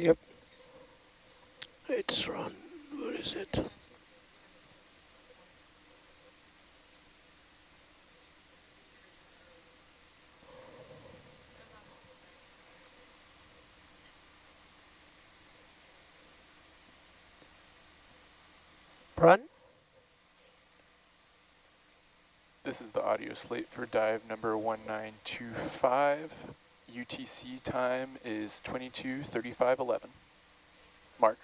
Yep. It's run. Where is it? Run. This is the audio slate for dive number 1925. UTC time is 22:35:11. Mark.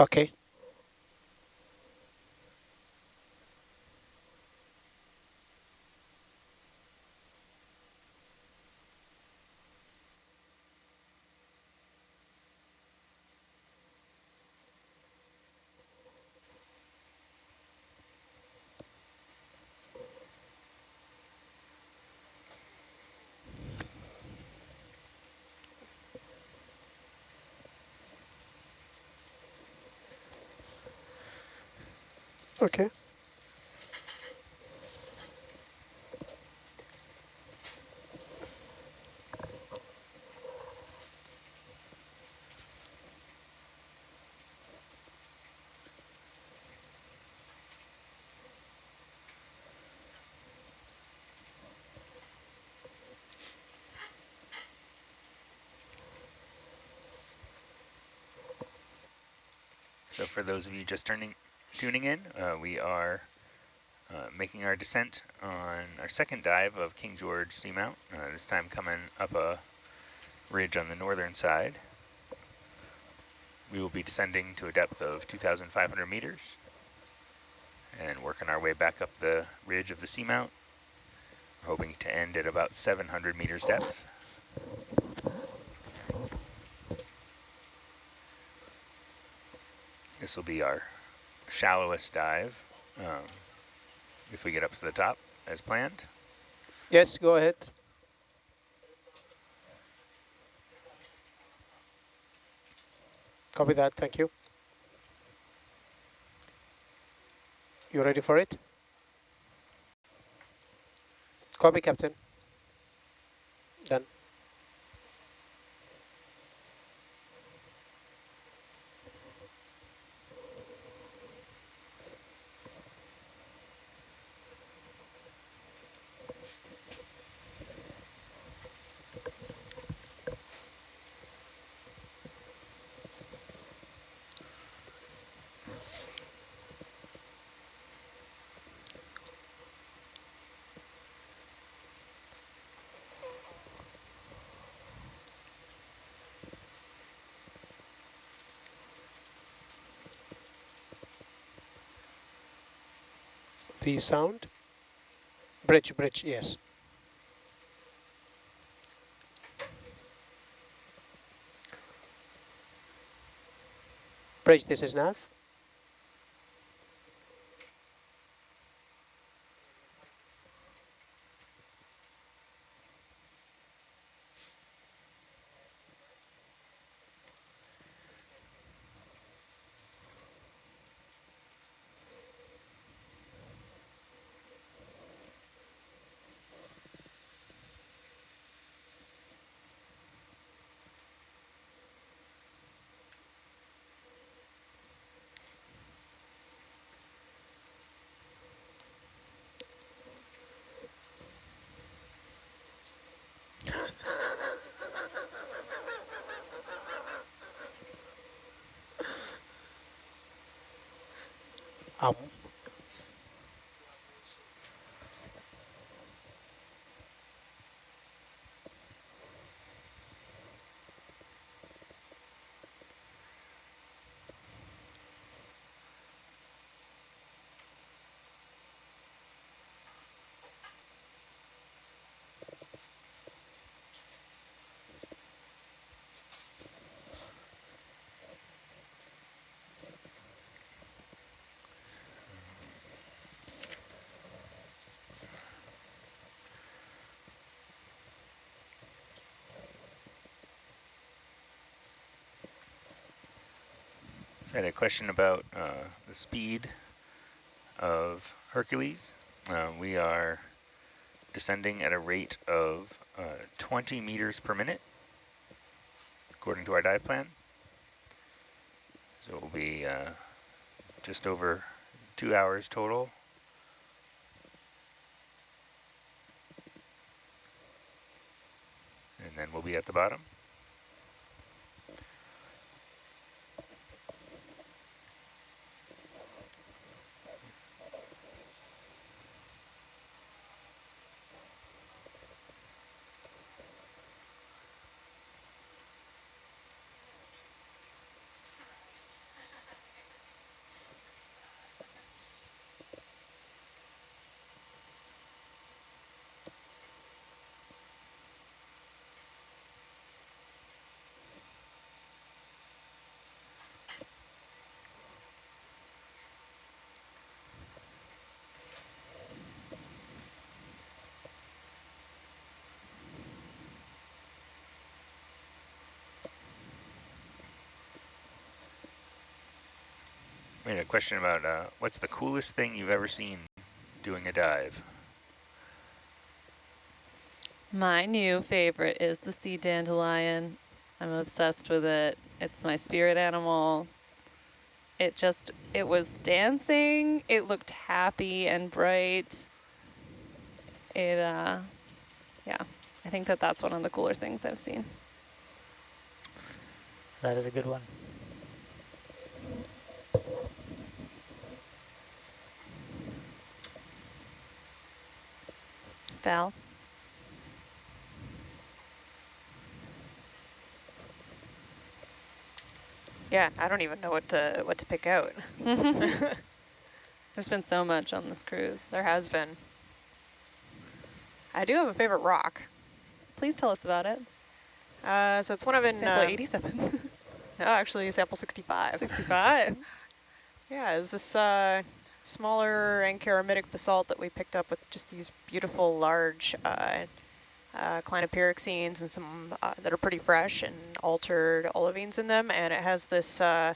Okay. Okay. So for those of you just turning, tuning in, uh, we are uh, making our descent on our second dive of King George Seamount, uh, this time coming up a ridge on the northern side. We will be descending to a depth of 2,500 meters and working our way back up the ridge of the seamount, hoping to end at about 700 meters depth. This will be our shallowest dive um, if we get up to the top as planned. Yes, go ahead. Copy that, thank you. You ready for it? Copy, Captain. Done. The sound? Bridge, bridge, yes. Bridge, this is nav. Um, I had a question about uh, the speed of Hercules. Uh, we are descending at a rate of uh, 20 meters per minute, according to our dive plan. So it will be uh, just over two hours total. And then we'll be at the bottom. We had a question about uh, what's the coolest thing you've ever seen doing a dive? My new favorite is the sea dandelion. I'm obsessed with it. It's my spirit animal. It just, it was dancing. It looked happy and bright. It, uh, yeah, I think that that's one of the cooler things I've seen. That is a good one. Val? Yeah, I don't even know what to what to pick out. There's been so much on this cruise. There has been. I do have a favorite rock. Please tell us about it. Uh, so it's one of in Sample uh, 87. no, actually sample 65. 65. Yeah, it was this uh, smaller ankaramitic basalt that we picked up with just these beautiful large uh, uh, clinopyroxenes and some uh, that are pretty fresh and altered olivines in them. And it has this uh,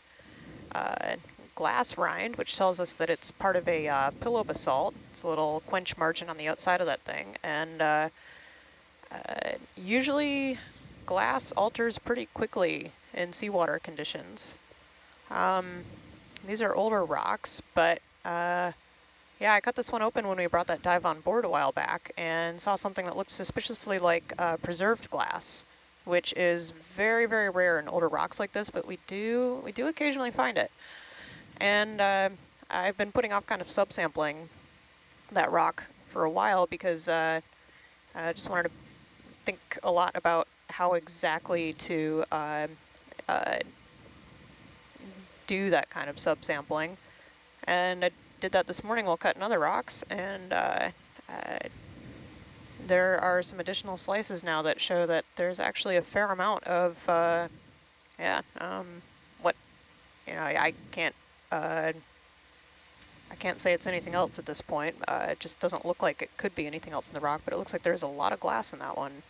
uh, glass rind, which tells us that it's part of a uh, pillow basalt. It's a little quench margin on the outside of that thing. And uh, usually glass alters pretty quickly in seawater conditions. Um, these are older rocks, but uh, yeah, I cut this one open when we brought that dive on board a while back and saw something that looked suspiciously like uh, preserved glass, which is very, very rare in older rocks like this, but we do we do occasionally find it. And uh, I've been putting off kind of subsampling that rock for a while because uh, I just wanted to think a lot about how exactly to uh, uh, do that kind of subsampling. And I did that this morning while cutting other rocks, and uh, uh, there are some additional slices now that show that there's actually a fair amount of, uh, yeah, um, what, you know, I can't, uh, I can't say it's anything else at this point. Uh, it just doesn't look like it could be anything else in the rock, but it looks like there's a lot of glass in that one.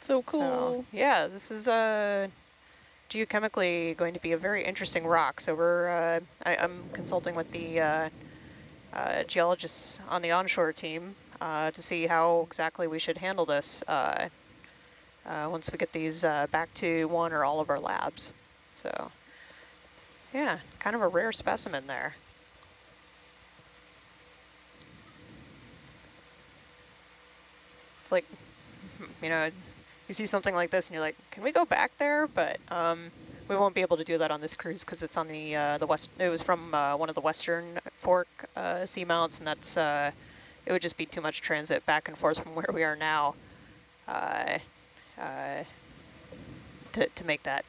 So cool. So, yeah, this is uh, geochemically going to be a very interesting rock. So we're, uh, I, am consulting with the uh, uh, geologists on the onshore team uh, to see how exactly we should handle this uh, uh, once we get these back to one or all of our labs. So yeah, kind of a rare specimen there. It's like, you know, you see something like this and you're like, can we go back there? But um, we won't be able to do that on this cruise because it's on the uh, the west. It was from uh, one of the western fork uh, seamounts, and that's uh, it would just be too much transit back and forth from where we are now uh, uh, to to make that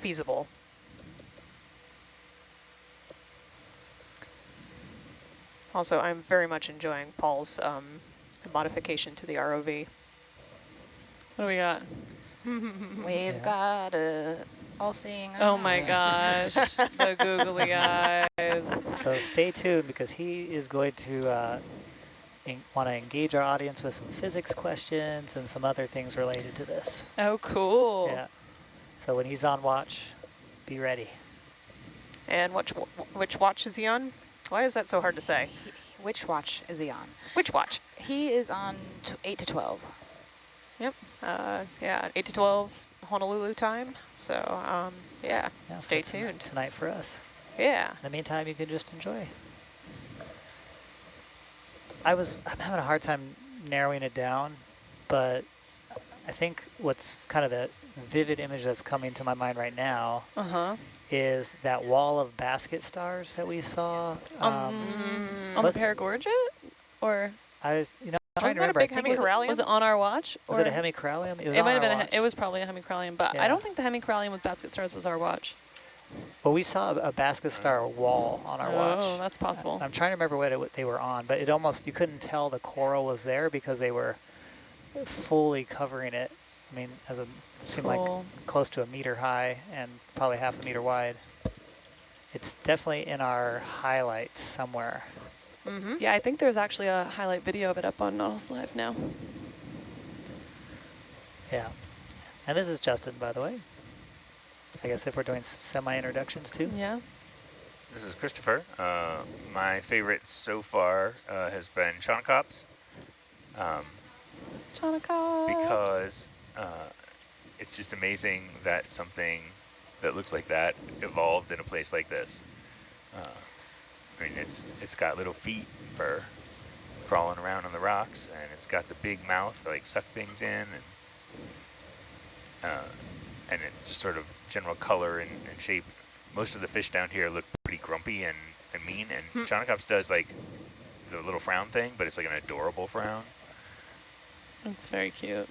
feasible. Also, I'm very much enjoying Paul's um, modification to the ROV. What do we got? We've yeah. got a all-seeing Oh my gosh, the googly eyes. So stay tuned because he is going to uh, want to engage our audience with some physics questions and some other things related to this. Oh, cool. Yeah. So when he's on watch, be ready. And which which watch is he on? Why is that so hard to say? He, which watch is he on? Which watch? He is on t 8 to 12. Yep. Uh, yeah, 8 to 12 Honolulu time. So, um, yeah, Yeah, so stay tonight- tuned. Tonight for us. Yeah. In the meantime, you can just enjoy. I was, I'm having a hard time narrowing it down, but I think what's kind of the vivid image that's coming to my mind right now Uh-huh. is that wall of basket stars that we saw. Um, Um, on the was- Paragorgia? Or I was, you know, I'm trying to a remember. I big think hemi- was, it- was it on our watch? was or it a hemicorallium? It was It might have been. A, it was probably a hemicorallium, but Yeah. I don't think the hemicorallium with basket stars was our watch. Well, we saw a basket star wall on our oh, watch. Oh, that's possible. I'm trying to remember what, it, what they were on, but it almost, you couldn't tell the coral was there because they were fully covering it. I mean, as a, seemed like close to a meter high and probably half a meter wide. It's definitely in our highlights somewhere. Mm-hmm. Yeah, I think there's actually a highlight video of it up on Nautilus Live now. Yeah. And this is Justin, by the way. I guess if we're doing semi-introductions too. Yeah. This is Christopher. Uh, my favorite so far uh, has been Chaunacops. Um, Chaunacops. because uh, it's just amazing that something that looks like that evolved in a place like this. Uh, I mean, it's it's got little feet for crawling around on the rocks, and it's got the big mouth to, like suck things in, and uh, and it just sort of general color and, and shape. Most of the fish down here look pretty grumpy and, and mean, and Hmm. Chaunacops does like the little frown thing, but it's like an adorable frown. It's very cute.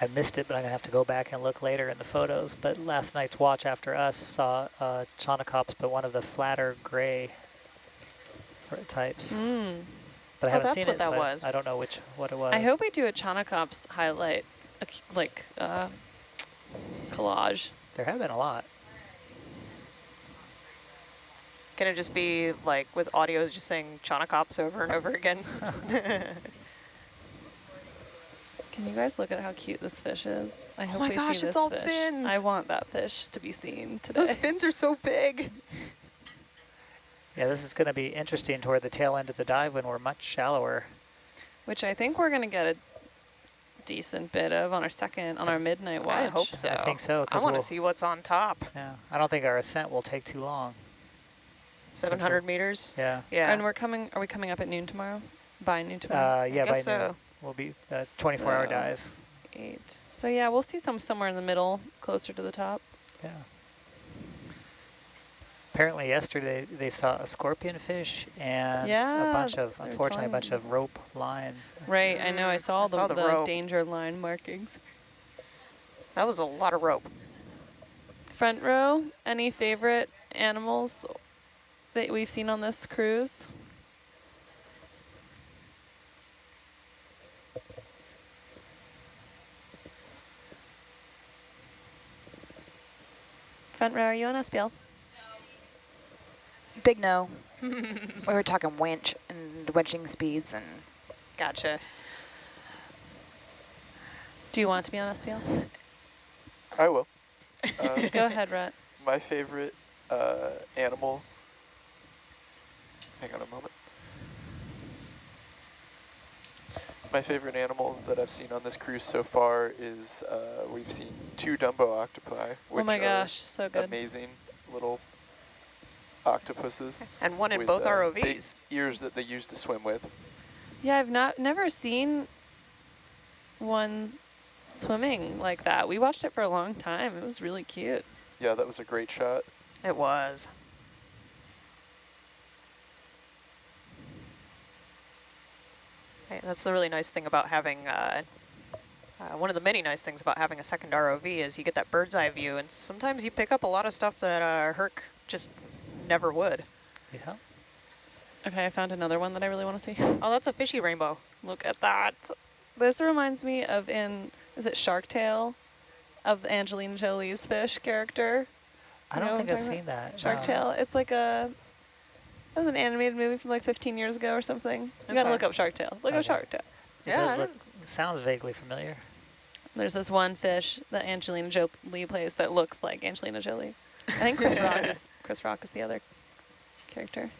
I missed it, but I'm going to have to go back and look later in the photos. But last night's watch after us saw uh, Chaunacops, but one of the flatter gray types. Mm. But I Oh, haven't that's seen what it, that so I- was. I, don't know which what it was. I hope we do a Chaunacops highlight, like uh, collage. There have been a lot. Can it just be like with audio just saying Chaunacops over and over again? Can you guys look at how cute this fish is? I hope my we gosh, see it's this all fish. fins. I want that fish to be seen today. Those fins are so big. Yeah, this is going to be interesting toward the tail end of the dive when we're much shallower. Which I think we're gonna get a decent bit of on our second, on our midnight watch. I hope so. I think so, I want to we'll- see what's on top. Yeah, I don't think our ascent will take too long. 700 meters. Yeah, Yeah. And we're coming, are we coming up at noon tomorrow? By noon tomorrow? uh, yeah, by guess noon so. we'll be a 24-hour So- dive. Eight. So yeah, we'll see some somewhere in the middle, closer to the top. Yeah. Apparently yesterday they saw a scorpion fish and a bunch of, they were unfortunately, a bunch of rope line. Right, I know, I saw I the, saw the the, rope. danger line markings. That was a lot of rope. Front row, any favorite animals that we've seen on this cruise? Front row, are you on SPL? Big no. we were talking winch and winching speeds and Gotcha. Do you want to be on SPL? I will. Um, Go ahead, Rhett. my favorite uh, animal. Hang on a moment. My favorite animal that I've seen on this cruise so far is uh, we've seen two Dumbo octopi, which Oh my are gosh, so good. amazing little octopuses And one in both uh, ROVs. ears that they use to swim with. Yeah, I've not never seen one swimming like that. We watched it for a long time. It was really cute. Yeah, that was a great shot. It was. Hey, that's the really nice thing about having, uh, uh, one of the many nice things about having a second ROV is you get that bird's eye view, and sometimes you pick up a lot of stuff that uh, Herc just never would. Yeah. Okay, I found another one that I really want to see. Oh, that's a fishy rainbow. Look at that. This reminds me of in, is it Shark Tale? Of Angelina Jolie's fish character. I You know don't what think I'm I've talking seen that. Shark no. Tale. It's like a, it was an animated movie from like 15 years ago or something. You gotta look up Shark Tale. Look Okay. up Shark Tale. It Yeah, does look, sounds vaguely familiar. There's this one fish that Angelina Jolie plays that looks like Angelina Jolie. I think Chris Rock is Chris Rock is the other character.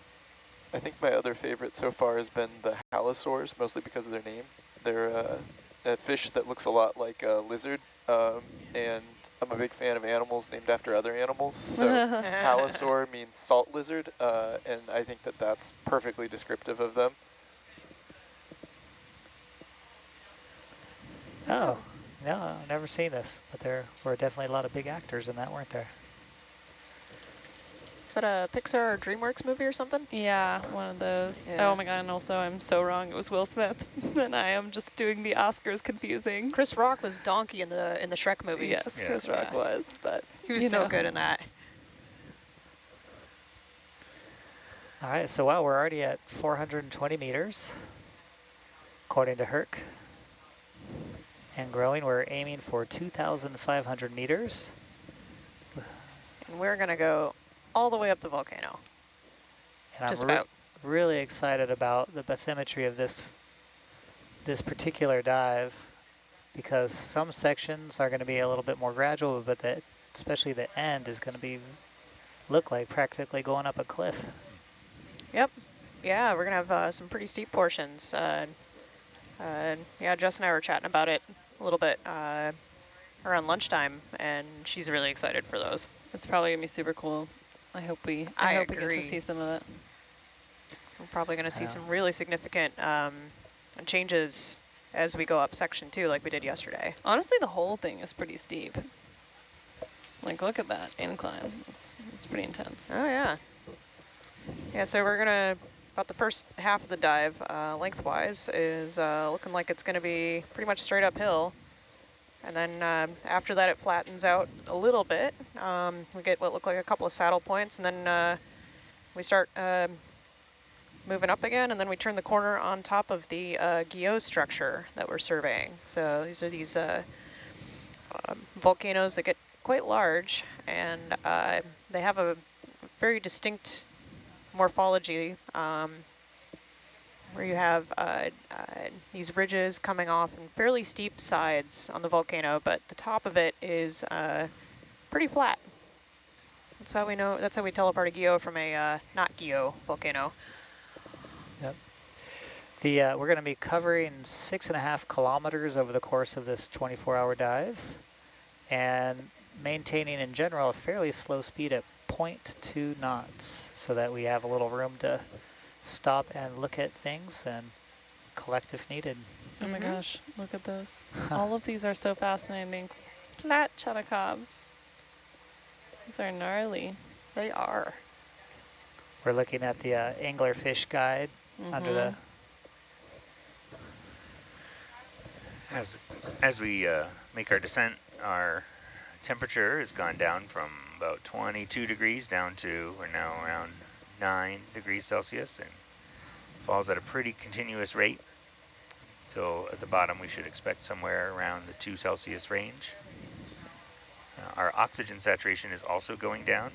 I think my other favorite so far has been the halosaurs, mostly because of their name. They're uh, a fish that looks a lot like a lizard, um, and I'm a big fan of animals named after other animals. So halosaur means salt lizard, uh, and I think that that's perfectly descriptive of them. Oh, no, I've never seen this, but there were definitely a lot of big actors in that, weren't there? Is that a Pixar or DreamWorks movie or something? Yeah, one of those. Yeah. Oh my god, and also I'm so wrong. It was Will Smith. and I am just doing the Oscars confusing. Chris Rock was Donkey in the in the Shrek movies. Yes, Yeah. Chris Rock Yeah. was, but He was so know. good in that. All right, so wow, we're already at 420 meters, according to Herc. And growing, we're aiming for 2,500 meters. And we're gonna go all the way up the volcano. And Just I'm re- about. really excited about the bathymetry of this this particular dive because some sections are going to be a little bit more gradual, but the, especially the end is going to be look like practically going up a cliff. Yep. Yeah, we're gonna have uh, some pretty steep portions. Uh, uh, yeah, Jess and I were chatting about it a little bit uh, around lunchtime, and she's really excited for those. It's probably gonna be super cool. I hope we I, I hope we get to see some of it. We're probably gonna see Yeah. some really significant um, changes as we go up section two, like we did yesterday. Honestly, the whole thing is pretty steep. Like, look at that incline. It's, it's pretty intense. Oh yeah. Yeah, so we're gonna about the first half of the dive, uh, lengthwise, is uh, looking like it's gonna be pretty much straight uphill. And then um after that, it flattens out a little bit. Um, we get what look like a couple of saddle points, and then uh, we start um moving up again, and then we turn the corner on top of the uh, structure that we're surveying. So these are these uh, um, volcanoes that get quite large, and uh, they have a very distinct morphology um, where you have uh, uh, these ridges coming off and fairly steep sides on the volcano, but the top of it is uh, pretty flat. That's how we know. That's how we tell apart a Guyot from a uh, not Guyot volcano. Yep. The uh, we're going to be covering six and a half kilometers over the course of this 24-hour dive, and maintaining in general a fairly slow speed at 0.2 knots, so that we have a little room to stop and look at things and collect if needed. Oh my Mhm. gosh, look at this. All of these are so fascinating. Flat Chaunacops. These are gnarly. They are. We're looking at the uh, anglerfish guide under the. As as we uh, make our descent, our temperature has gone down from about 22 degrees down to we're now around 9 degrees Celsius and falls at a pretty continuous rate. So at the bottom we should expect somewhere around the 2 Celsius range. Uh, our oxygen saturation is also going down.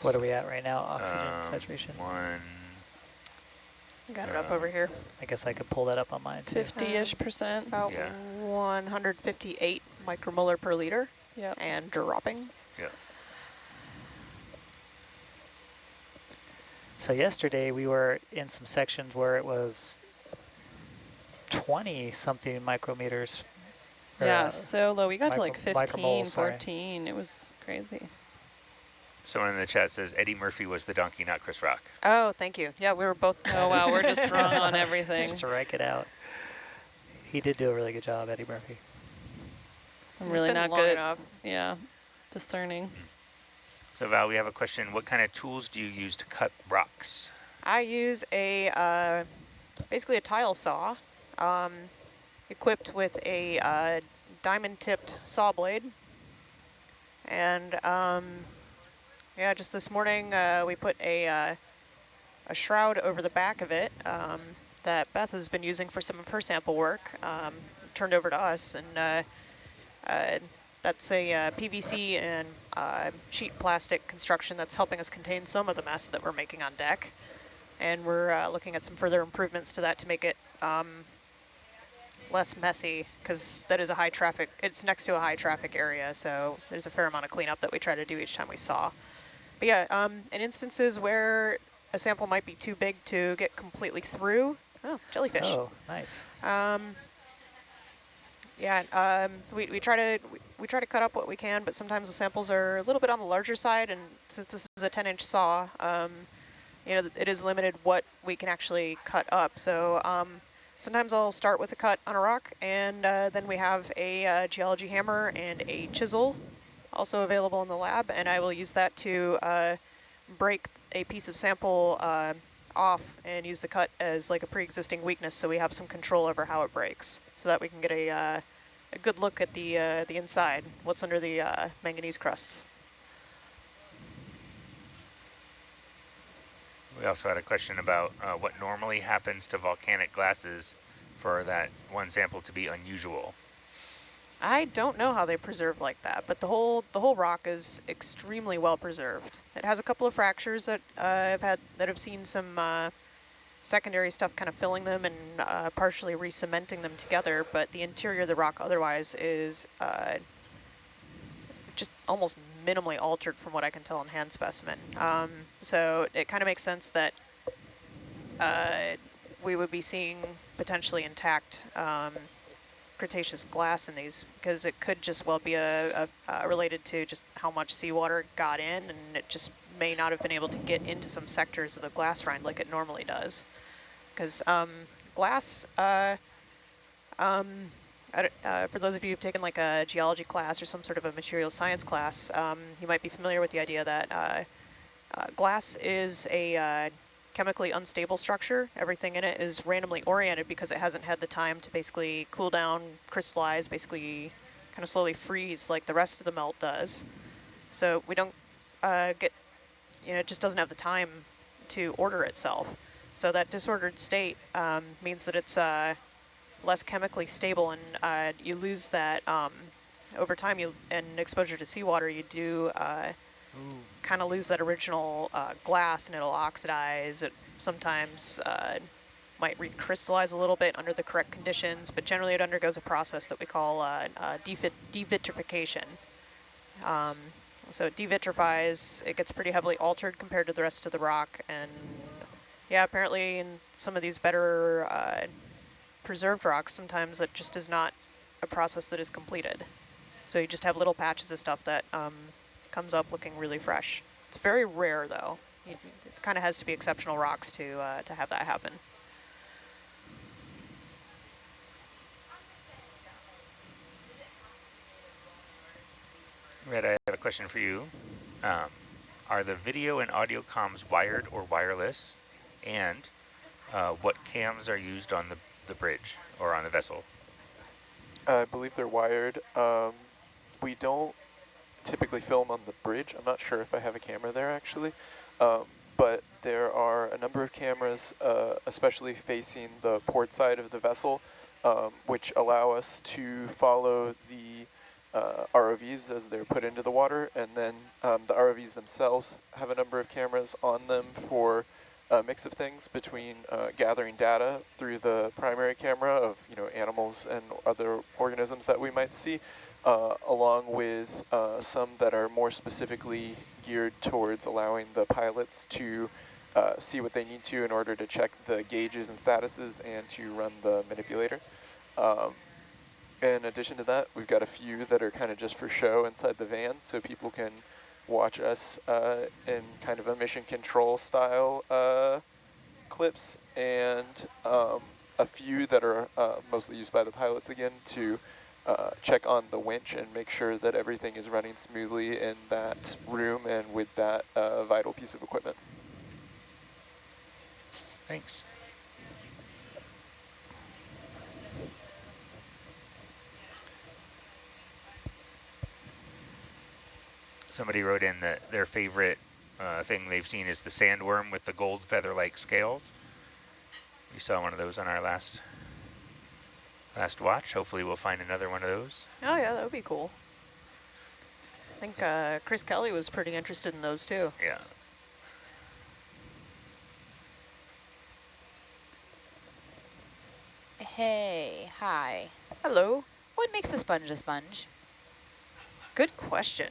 What are we at right now? Oxygen Um, saturation. One, Got it up over here. I guess I could pull that up on mine too. 50-ish percent. About Yeah. 158 micromolar per liter Yep. and dropping. Yeah. So yesterday we were in some sections where it was 20 something micrometers. Yeah, uh, so low. We got to like micro- 15, micromoles, sorry. 14. It was crazy. Someone in the chat says Eddie Murphy was the donkey, not Chris Rock. Oh, thank you. Yeah, we were both. Oh wow, we're just wrong on everything. Strike it out. He did do a really good job, Eddie Murphy. I'm It's really not good enough. at, yeah, discerning. So Val, we have a question. What kind of tools do you use to cut rocks? I use a uh, basically a tile saw, um, equipped with a uh, diamond-tipped saw blade. And um, yeah, just this morning uh, we put a uh, a shroud over the back of it um, that Beth has been using for some of her sample work. Um, turned over to us, and uh, uh, that's a uh, PVC and uh, sheet plastic construction that's helping us contain some of the mess that we're making on deck. And we're uh, looking at some further improvements to that to make it um, less messy because that is a high traffic, it's next to a high traffic area. So there's a fair amount of cleanup that we try to do each time we saw. But yeah, um, in instances where a sample might be too big to get completely through, oh, jellyfish. Oh, nice. Um, yeah, um, we, we try to we, we, try to cut up what we can, but sometimes the samples are a little bit on the larger side, and since this is a 10-inch saw, um, you know, it is limited what we can actually cut up. So um, sometimes I'll start with a cut on a rock, and uh, then we have a uh, geology hammer and a chisel also available in the lab, and I will use that to uh, break a piece of sample uh, off and use the cut as like a pre-existing weakness so we have some control over how it breaks so that we can get a, uh, a good look at the, uh, the inside, what's under the uh, manganese crusts. We also had a question about uh, what normally happens to volcanic glasses for that one sample to be unusual. I don't know how they preserve like that, but the whole the whole rock is extremely well preserved. It has a couple of fractures that uh, I've had that have seen some uh, secondary stuff kind of filling them and uh, partially re-cementing them together, but the interior of the rock otherwise is uh, just almost minimally altered from what I can tell in hand specimen. Um, so it kind of makes sense that uh, we would be seeing potentially intact um, Cretaceous glass in these because it could just well be a, a, a, related to just how much seawater got in and it just may not have been able to get into some sectors of the glass rind like it normally does. Because um, glass, uh, um, uh, for those of you who've taken like a geology class or some sort of a material science class, um, you might be familiar with the idea that uh, uh glass is a uh, chemically unstable structure. Everything in it is randomly oriented because it hasn't had the time to basically cool down, crystallize, basically kind of slowly freeze like the rest of the melt does. So we don't uh, get, you know, it just doesn't have the time to order itself. So that disordered state um, means that it's uh, less chemically stable and uh, you lose that um, over time you and exposure to seawater you do uh, kind of lose that original uh, glass and it'll oxidize. It sometimes uh, might recrystallize a little bit under the correct conditions, but generally it undergoes a process that we call uh, uh devitrification. Um, so it devitrifies, it gets pretty heavily altered compared to the rest of the rock, and yeah, apparently in some of these better uh, preserved rocks, sometimes that just is not a process that is completed. So you just have little patches of stuff that um, comes up looking really fresh. It's very rare though. It, kind of has to be exceptional rocks to, uh, to have that happen. Rhett, I have a question for you. Um, are the video and audio comms wired or wireless? And uh, what cams are used on the, the bridge or on the vessel? I believe they're wired. Um, we don't typically film on the bridge. I'm not sure if I have a camera there actually, um, but there are a number of cameras, uh, especially facing the port side of the vessel, um, which allow us to follow the uh, ROVs as they're put into the water, and then um, the ROVs themselves have a number of cameras on them for a mix of things between uh, gathering data through the primary camera of you know animals and other organisms that we might see, uh, along with uh, some that are more specifically geared towards allowing the pilots to uh, see what they need to in order to check the gauges and statuses and to run the manipulator. Um, in addition to that, we've got a few that are kind of just for show inside the van so people can watch us uh, in kind of a mission control style uh, clips and um, a few that are uh, mostly used by the pilots again to uh, check on the winch and make sure that everything is running smoothly in that room and with that uh, vital piece of equipment. Thanks. Somebody wrote in that their favorite uh, thing they've seen is the sandworm with the gold feather-like scales. We saw one of those on our last last watch. Hopefully we'll find another one of those. Oh yeah, that would be cool. I think uh, Chris Kelley was pretty interested in those too. Yeah. Hey, hi. Hello. What makes a sponge a sponge? Good question.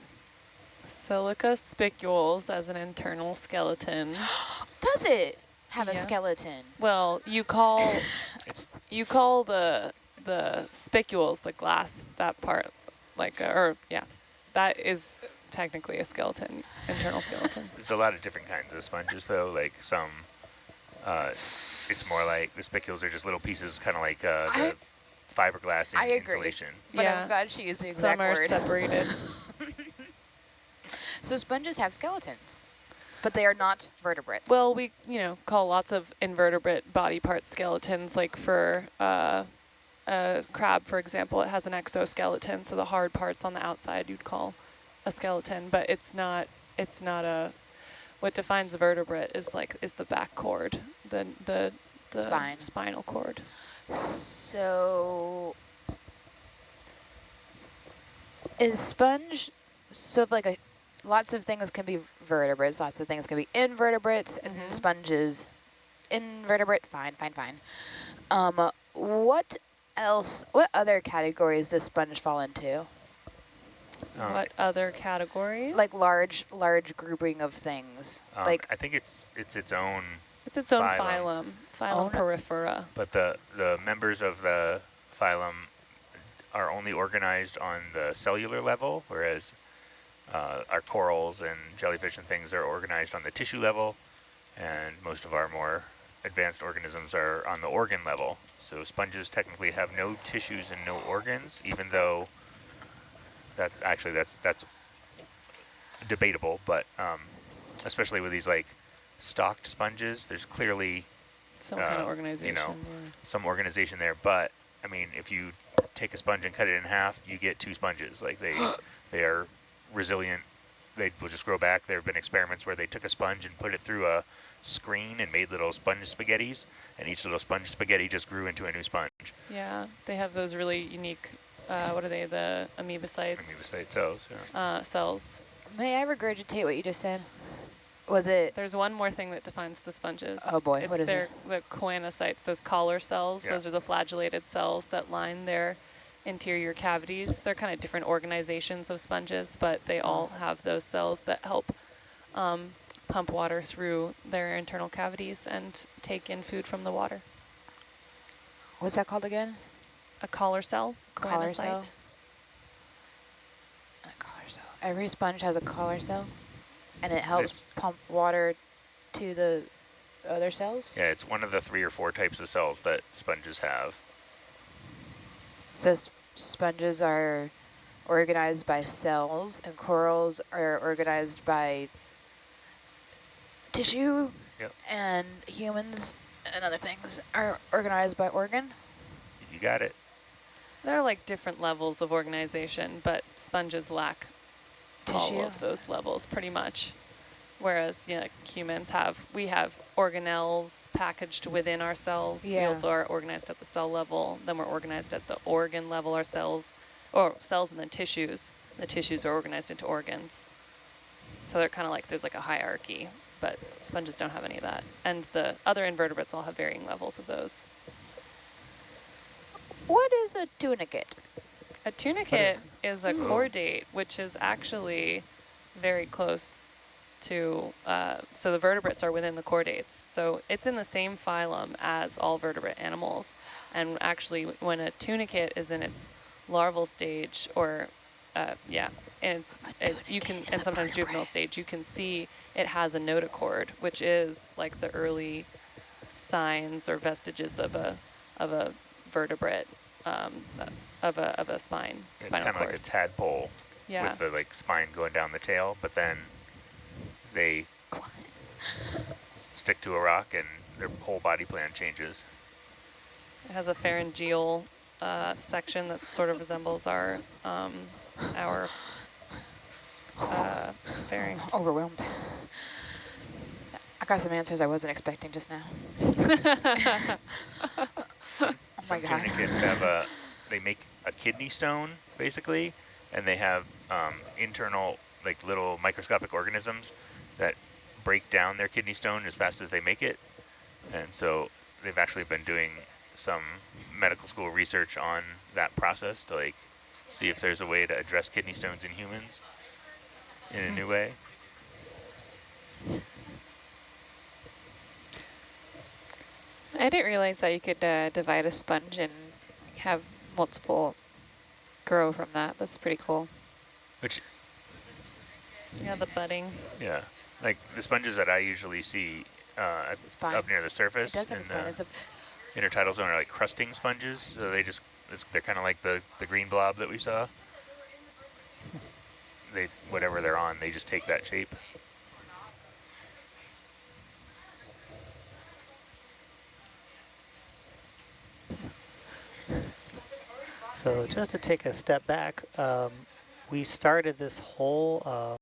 Silica spicules as an internal skeleton. Does it have a skeleton? Well, you call you call the the spicules the glass that part like uh, or yeah, that is technically a skeleton, internal skeleton. There's a lot of different kinds of sponges, though. Like some, uh, it's more like the spicules are just little pieces, kind of like uh, I- the fiberglass in I agree. insulation. But yeah, I'm glad she used the exact some are word. separated. so sponges have skeletons, but they are not vertebrates. Well, we, you know, call lots of invertebrate body parts skeletons. Like for uh, a crab, for example, it has an exoskeleton, so the hard parts on the outside you'd call a skeleton. But it's not. It's not a. What defines a vertebrate is like is the back cord, the the the Spine. spinal cord. So is sponge so like a lots of things can be vertebrates, lots of things can be invertebrates, and Mhm. sponges invertebrate. Fine, fine, fine. Um, what else? What other categories does sponge fall into? Um, what other categories? Like large, large grouping of things. um, like I think it's it's its own, it's its own phylum. phylum, phylum Own- porifera. but the the members of the phylum are only organized on the cellular level, whereas uh, our corals and jellyfish and things are organized on the tissue level, and most of our more advanced organisms are on the organ level. So sponges technically have no tissues and no organs, even though that actually that's that's debatable, but um, especially with these like stalked sponges, there's clearly Some kind uh, of organization. You yeah. some organization there. But I mean, if you take a sponge and cut it in half, you get two sponges. Like they, they are resilient. They will just grow back. There have been experiments where they took a sponge and put it through a screen and made little sponge spaghettis, and each little sponge spaghetti just grew into a new sponge. Yeah, they have those really unique, uh, what are they, the amoebocytes Amoebocyte cells. Yeah. uh, cells. may I regurgitate what you just said? Was it? There's one more thing that defines the sponges. Oh boy, it's what is their, it? the choanocytes, those collar cells. Yeah. Those are the flagellated cells that line their interior cavities. They're kind of different organizations of sponges, but they all have those cells that help um, pump water through their internal cavities and take in food from the water. What's that called again? A collar cell, Collar cell? A collar cell. Every sponge has a collar cell, and it helps It's- pump water to the other cells. yeah, it's one of the three or four types of cells that sponges have. So sponges are organized by cells, and corals are organized by tissue, Yep. and humans and other things are organized by organ. You got it. There are like different levels of organization, but sponges lack all Tissue. of those levels pretty much. Whereas you know, humans have, we have organelles packaged within our cells. We also are organized at the cell level. Then we're organized at the organ level, our cells, or cells and then tissues. The tissues are organized into organs. So they're kind of like, there's like a hierarchy, but sponges don't have any of that. And the other invertebrates all have varying levels of those. What is a tunicate? A tunicate is a chordate, which is actually very close to, uh, so the vertebrates are within the chordates. So it's in the same phylum as all vertebrate animals. And actually, when a tunicate is in its larval stage, or uh, yeah, and it's, it, you can, and a sometimes juvenile stage, you can see it has a notochord, which is like the early signs or vestiges of a of a vertebrate um, of a of a spine It's kind of like a tadpole yeah, with the like spine going down the tail, but then they stick to a rock and their whole body plan changes. it has a pharyngeal uh, section that sort of resembles our um, our uh, pharynx. Overwhelmed. I got some answers I wasn't expecting just now. Oh my Some god. tunicates have a, they make a kidney stone basically, and they have um, internal like little microscopic organisms that break down their kidney stone as fast as they make it. And so they've actually been doing some medical school research on that process to like see if there's a way to address kidney stones in humans in a new way. I didn't realize that you could uh, divide a sponge and have multiple grow from that. That's pretty cool. Which, Yeah, the budding. yeah, like the sponges that I usually see uh, up near the It surface doesn't, in the It's a, intertidal zone are like crusting sponges. So they just, it's, they're kind of like the, the green blob that we saw. They, whatever they're on, they just take that shape. So just to take a step back, um, we started this whole uh,